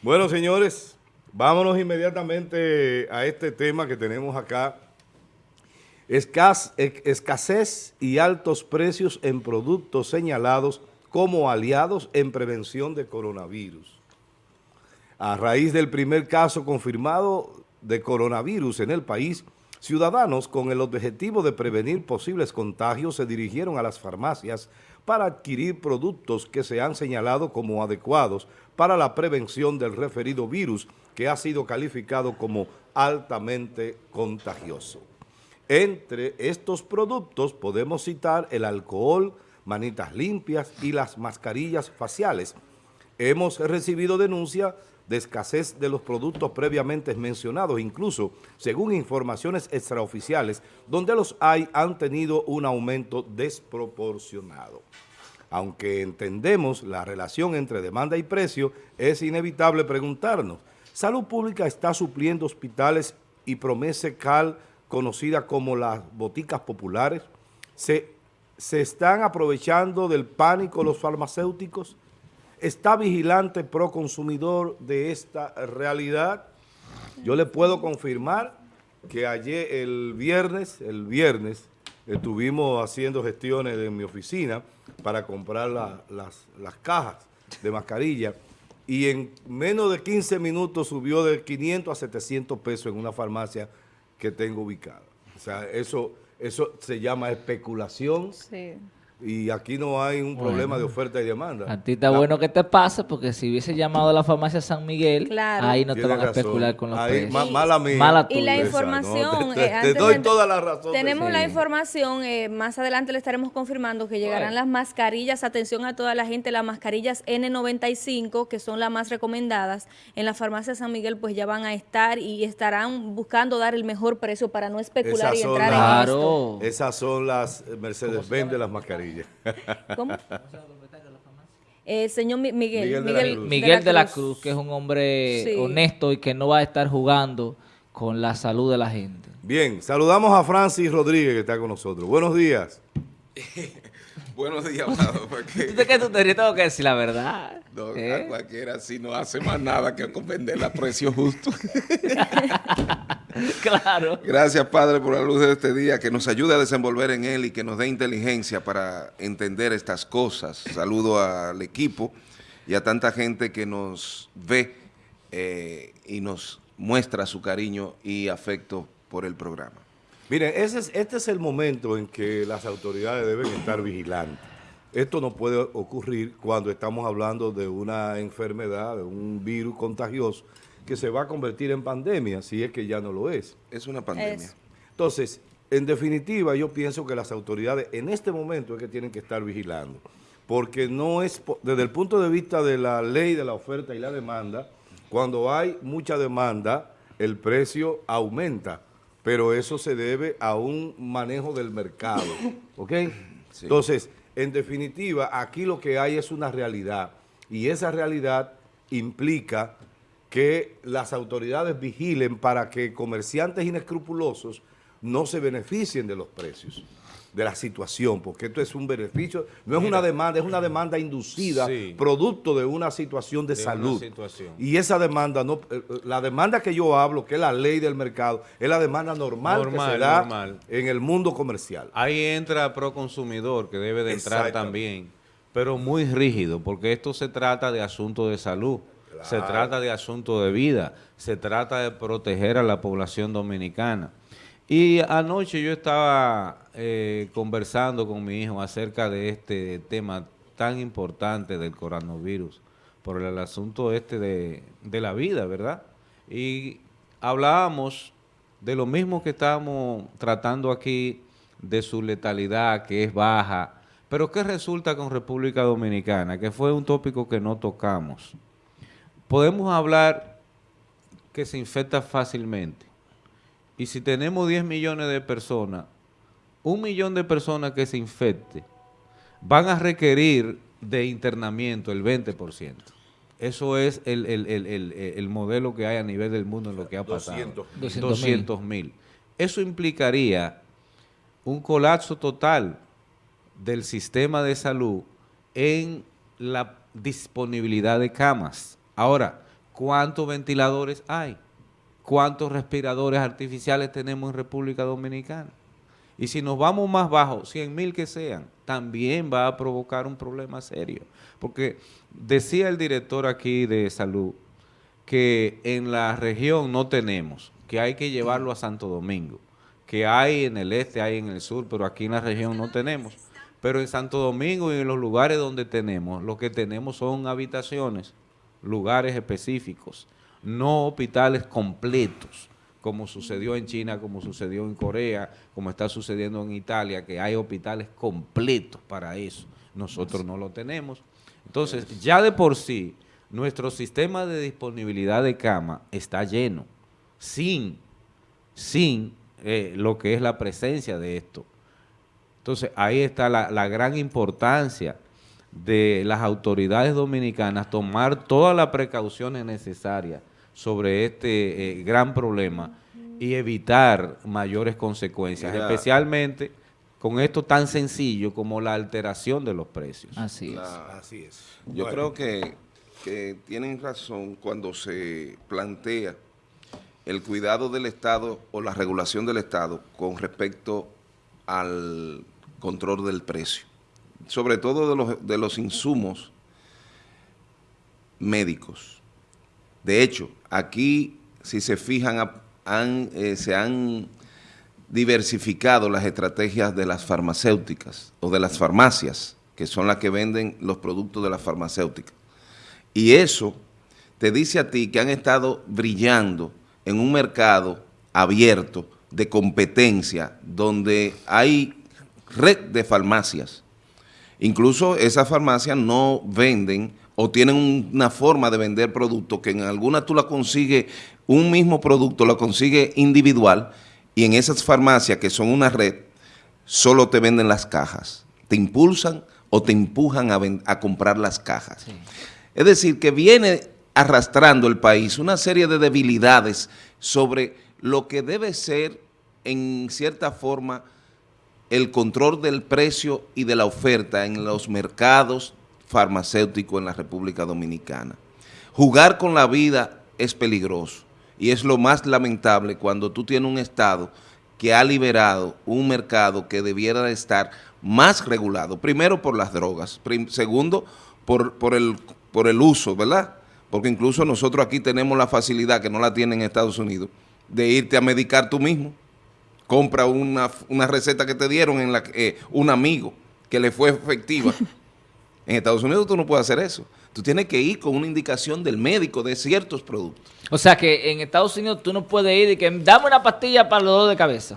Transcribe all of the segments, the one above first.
Bueno, señores, vámonos inmediatamente a este tema que tenemos acá. escasez y altos precios en productos señalados como aliados en prevención de coronavirus. A raíz del primer caso confirmado de coronavirus en el país, ciudadanos con el objetivo de prevenir posibles contagios se dirigieron a las farmacias para adquirir productos que se han señalado como adecuados para la prevención del referido virus que ha sido calificado como altamente contagioso. Entre estos productos podemos citar el alcohol, manitas limpias y las mascarillas faciales. Hemos recibido denuncia de escasez de los productos previamente mencionados, incluso según informaciones extraoficiales, donde los hay han tenido un aumento desproporcionado. Aunque entendemos la relación entre demanda y precio, es inevitable preguntarnos, ¿Salud Pública está supliendo hospitales y Promese Cal, conocida como las boticas populares? ¿Se, ¿Se están aprovechando del pánico los farmacéuticos? Está vigilante pro consumidor de esta realidad. Yo le puedo confirmar que ayer, el viernes, el viernes, estuvimos haciendo gestiones en mi oficina para comprar las, las cajas de mascarilla y en menos de 15 minutos subió de 500 a 700 pesos en una farmacia que tengo ubicada. O sea, eso, eso se llama especulación. Sí y aquí no hay un problema de oferta y demanda. A ti está bueno que te pase, porque si hubiese llamado a la farmacia San Miguel, ahí no te van a especular con los ahí, precios. mala mía. Mala y la información... te, eh, doy toda la razón. Tenemos la información, eh, más adelante le estaremos confirmando que llegarán las mascarillas, atención a toda la gente, las mascarillas N95, que son las más recomendadas, en la farmacia San Miguel pues ya van a estar y estarán buscando dar el mejor precio para no especular y entrar en esto. Esas son las Mercedes-Benz de las mascarillas. ¿Cómo? Eh, señor Miguel, Miguel, de, la Cruz, que es un hombre honesto y que no va a estar jugando con la salud de la gente. Bien, saludamos a Francis Rodríguez que está con nosotros. Buenos días. Buenos días, Porque... ¿Tú qué tú te tengo que decir la verdad? No, ¿Eh? cualquiera si no hace más nada que vender a precio justo. claro. Gracias, Padre, por la luz de este día, que nos ayude a desenvolver en él y que nos dé inteligencia para entender estas cosas. Saludo al equipo y a tanta gente que nos ve eh, y nos muestra su cariño y afecto por el programa. Miren, ese es, este es el momento en que las autoridades deben estar vigilantes. Esto no puede ocurrir cuando estamos hablando de una enfermedad, de un virus contagioso que se va a convertir en pandemia, si es que ya no lo es. Es una pandemia. Entonces, en definitiva, yo pienso que las autoridades en este momento es que tienen que estar vigilando, porque no es, desde el punto de vista de la ley de la oferta y la demanda, cuando hay mucha demanda, el precio aumenta pero eso se debe a un manejo del mercado, ¿ok? Entonces, en definitiva, aquí lo que hay es una realidad y esa realidad implica que las autoridades vigilen para que comerciantes inescrupulosos no se beneficien de los precios de la situación, porque esto es un beneficio, no es una demanda, es una demanda inducida, producto de una situación de, salud. Y esa demanda, no, eh, la demanda que yo hablo, que es la ley del mercado, es la demanda normal, que se da en el mundo comercial. Ahí entra Proconsumidor, que debe de entrar también, pero muy rígido, porque esto se trata de asuntos de salud, se trata de asuntos de vida, se trata de proteger a la población dominicana. Y anoche yo estaba eh, conversando con mi hijo acerca de este tema tan importante del coronavirus, por el asunto este de, de la vida, ¿verdad? Y hablábamos de lo mismo que estábamos tratando aquí, de su letalidad que es baja, pero ¿qué resulta con República Dominicana? Que fue un tópico que no tocamos. Podemos hablar que se infecta fácilmente, y si tenemos 10 millones de personas, un millón de personas que se infecte van a requerir de internamiento el 20%. Eso es el, modelo que hay a nivel del mundo en lo que ha pasado. 200 mil. Eso implicaría un colapso total del sistema de salud en la disponibilidad de camas. Ahora, ¿cuántos ventiladores hay? ¿Cuántos respiradores artificiales tenemos en República Dominicana? Y si nos vamos más bajo, 100 mil que sean, también va a provocar un problema serio. Porque decía el director aquí de salud que en la región no tenemos, que hay que llevarlo a Santo Domingo, que hay en el este, hay en el sur, pero aquí en la región no tenemos. Pero en Santo Domingo y en los lugares donde tenemos, lo que tenemos son habitaciones, lugares específicos, no hospitales completos como sucedió en China, como sucedió en Corea, como está sucediendo en Italia, que hay hospitales completos para eso. Nosotros no lo tenemos. Entonces, ya de por sí, nuestro sistema de disponibilidad de cama está lleno, sin, sin eh, lo que es la presencia de esto. Entonces, ahí está la, la gran importancia de las autoridades dominicanas tomar todas las precauciones necesarias sobre este eh, gran problema y evitar mayores consecuencias, especialmente con esto tan sencillo como la alteración de los precios. Así es. así es. Yo creo que, que tienen razón cuando se plantea el cuidado del Estado o la regulación del Estado con respecto al control del precio, sobre todo de los, de los insumos médicos de hecho, aquí, si se fijan, eh, se han diversificado las estrategias de las farmacéuticas o de las farmacias, que son las que venden los productos de las farmacéuticas. Y eso te dice a ti que han estado brillando en un mercado abierto de competencia donde hay red de farmacias. Incluso esas farmacias no venden o tienen una forma de vender productos que en alguna tú la consigues, un mismo producto lo consigues individual y en esas farmacias que son una red, solo te venden las cajas. Te impulsan o te empujan a, comprar las cajas. Es decir, que viene arrastrando el país una serie de debilidades sobre lo que debe ser en cierta forma el control del precio y de la oferta en los mercados farmacéutico en la República Dominicana. Jugar con la vida es peligroso y es lo más lamentable cuando tú tienes un Estado que ha liberado un mercado que debiera de estar más regulado, primero por las drogas, segundo por, por, el, por el uso, ¿verdad? Porque incluso nosotros aquí tenemos la facilidad, que no la tienen en Estados Unidos, de irte a medicar tú mismo. Compra una, receta que te dieron en la eh, un amigo que le fue efectiva En Estados Unidos tú no puedes hacer eso. Tú tienes que ir con una indicación del médico de ciertos productos. O sea que en Estados Unidos tú no puedes ir y que dame una pastilla para los dolor de cabeza.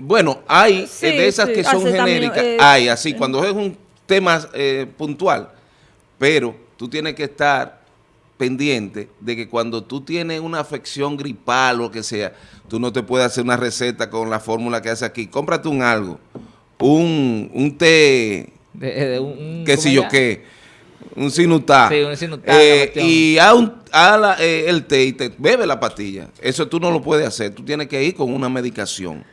Bueno, hay eh, de esas que son genéricas, eh, hay así, eh. cuando es un tema puntual, pero tú tienes que estar pendiente de que cuando tú tienes una afección gripal o lo que sea, tú no te puedes hacer una receta con la fórmula que hace aquí. Cómprate un algo, un, un té de, un, qué sé yo qué, un sinutá. Sí, un sinutá. Eh, y a, un, a eh, el té y te bebe la pastilla. Eso tú no lo puedes hacer. Tú tienes que ir con una medicación.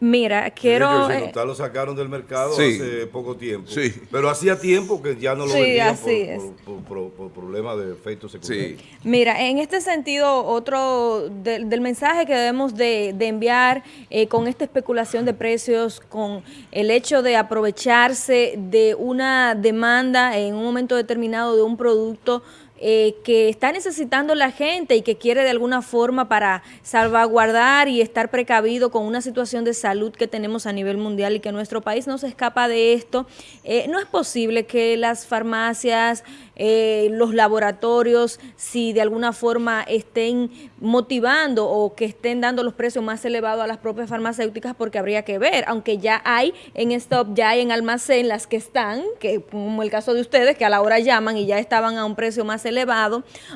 Mira, quiero... Sí, lo sacaron del mercado hace poco tiempo. Sí. Pero hacía tiempo que ya no lo sí, así por, por, problemas de efectos secundarios. Mira, en este sentido, otro del mensaje que debemos de, enviar eh, con esta especulación de precios, con el hecho de aprovecharse de una demanda en un momento determinado de un producto eh, que está necesitando la gente y que quiere de alguna forma para salvaguardar y estar precavido con una situación de salud que tenemos a nivel mundial y que nuestro país no se escapa de esto, eh, no es posible que las farmacias, eh, los laboratorios, si de alguna forma estén motivando o que estén dando los precios más elevados a las propias farmacéuticas porque habría que ver, aunque ya hay en stop, ya hay en almacén las que están, que como el caso de ustedes, que a la hora llaman y ya estaban a un precio más.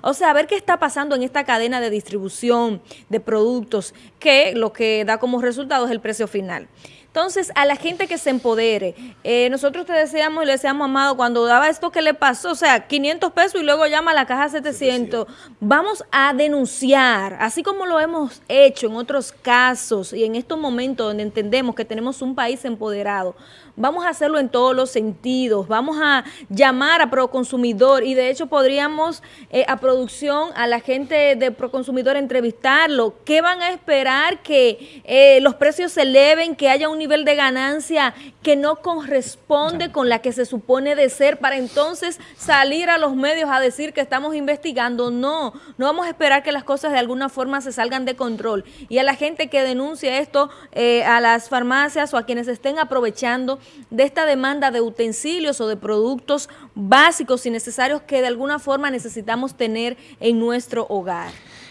O sea, a ver qué está pasando en esta cadena de distribución de productos que lo que da como resultado es el precio final. Entonces, a la gente que se empodere, eh, nosotros te deseamos y le deseamos, Amado, cuando daba esto que le pasó, o sea, 500 pesos y luego llama a la caja 700, vamos a denunciar, así como lo hemos hecho en otros casos y en estos momentos donde entendemos que tenemos un país empoderado, vamos a hacerlo en todos los sentidos, vamos a llamar a Proconsumidor y de hecho podríamos eh, a producción, a la gente de Proconsumidor entrevistarlo. ¿Qué van a esperar? Que eh, los precios se eleven, que haya un nivel de ganancia que no corresponde con la que se supone de ser para entonces salir a los medios a decir que estamos investigando. No, no vamos a esperar que las cosas de alguna forma se salgan de control. Y a la gente que denuncia esto, eh, a las farmacias o a quienes estén aprovechando de esta demanda de utensilios o de productos básicos y necesarios que de alguna forma necesitamos tener en nuestro hogar.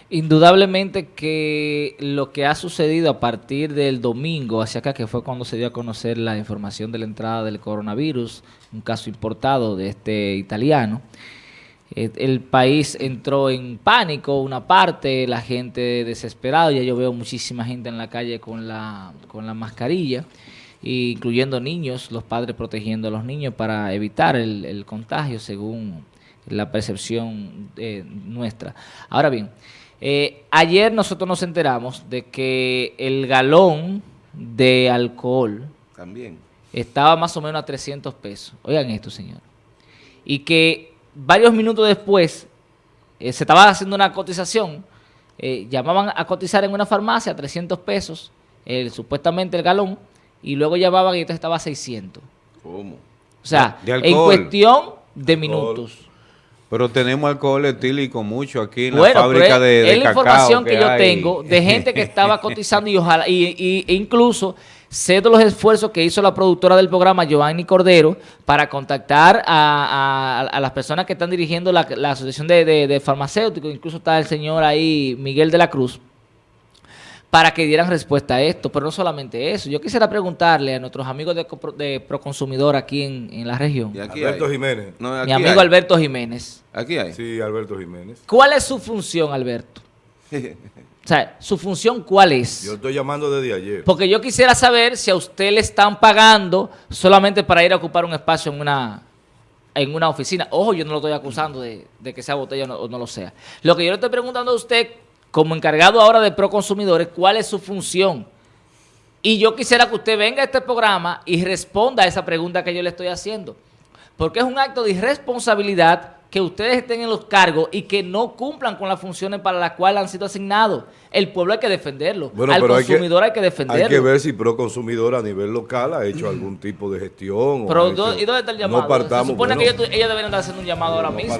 Indudablemente que lo que ha sucedido a partir del domingo hacia acá, que fue cuando se dio a conocer la información de la entrada del coronavirus, un caso importado de este italiano, eh, el país entró en pánico, una parte, la gente desesperada, ya yo veo muchísima gente en la calle con la, con la mascarilla, incluyendo niños, los padres protegiendo a los niños para evitar el, contagio según la percepción eh, nuestra. Ahora bien, eh, ayer nosotros nos enteramos de que el galón de alcohol también estaba más o menos a 300 pesos. Oigan esto, señor. Y que varios minutos después eh, se estaba haciendo una cotización, llamaban a cotizar en una farmacia a 300 pesos, supuestamente el galón, y luego llamaban y entonces estaba a 600. ¿Cómo? O sea, en cuestión de minutos. Pero tenemos alcohol etílico mucho aquí en la fábrica de, de es la información que, yo tengo de gente que estaba cotizando y ojalá, y, e incluso sé de los esfuerzos que hizo la productora del programa, Giovanni Cordero, para contactar a, las personas que están dirigiendo la, asociación de, de farmacéuticos, incluso está el señor ahí, Miguel de la Cruz, para que dieran respuesta a esto, pero no solamente eso. Yo quisiera preguntarle a nuestros amigos de, de Proconsumidor aquí en, la región. Alberto Jiménez. Mi amigo Alberto Jiménez. Aquí hay. Sí, Alberto Jiménez. ¿Cuál es su función, Alberto? o sea, ¿su función cuál es? Yo estoy llamando desde ayer. Porque yo quisiera saber si a usted le están pagando solamente para ir a ocupar un espacio en una en una oficina. Ojo, yo no lo estoy acusando de, que sea botella o no lo sea. Lo que yo le estoy preguntando a usted como encargado ahora de Proconsumidores, cuál es su función. Y yo quisiera que usted venga a este programa y responda a esa pregunta que yo le estoy haciendo. Porque es un acto de irresponsabilidad que ustedes estén en los cargos y que no cumplan con las funciones para las cuales han sido asignados. El pueblo hay que defenderlo. Al consumidor hay que, defenderlo. Hay que ver si Proconsumidor a nivel local ha hecho algún tipo de gestión. Pero ¿y dónde está el llamado? Se supone que ellos, deberían estar haciendo un llamado ahora mismo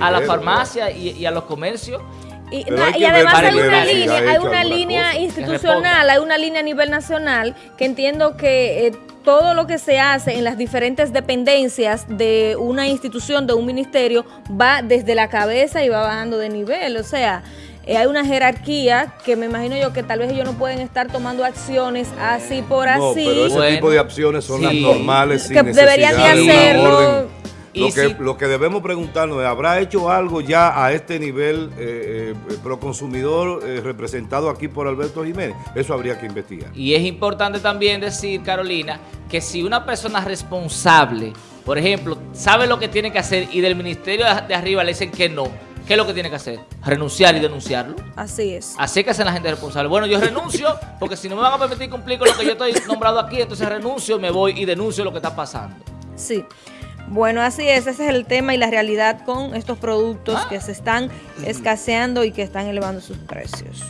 a la farmacia y a los comercios y, además hay una línea, hay una línea institucional, hay una línea a nivel nacional que entiendo que eh, todo lo que se hace en las diferentes dependencias de una institución, de un ministerio, va desde la cabeza y va bajando de nivel. O sea, eh, hay una jerarquía que me imagino yo que tal vez ellos no pueden estar tomando acciones así por así. No, pero ese tipo de acciones son las normales. Que deberían de hacerlo lo, que, lo que debemos preguntarnos es, ¿habrá hecho algo ya a este nivel eh, eh, proconsumidor eh, representado aquí por Alberto Jiménez? Eso habría que investigar. Y es importante también decir, Carolina, que si una persona responsable, por ejemplo, sabe lo que tiene que hacer y del ministerio de arriba le dicen que no, ¿qué es lo que tiene que hacer? Renunciar y denunciarlo. Así es. Así que hacen la gente responsable. Bueno, yo renuncio porque si no me van a permitir cumplir con lo que yo estoy nombrado aquí, entonces renuncio, me voy y denuncio lo que está pasando. Sí. Bueno, así es, ese es el tema y la realidad con estos productos ah. que se están escaseando y que están elevando sus precios.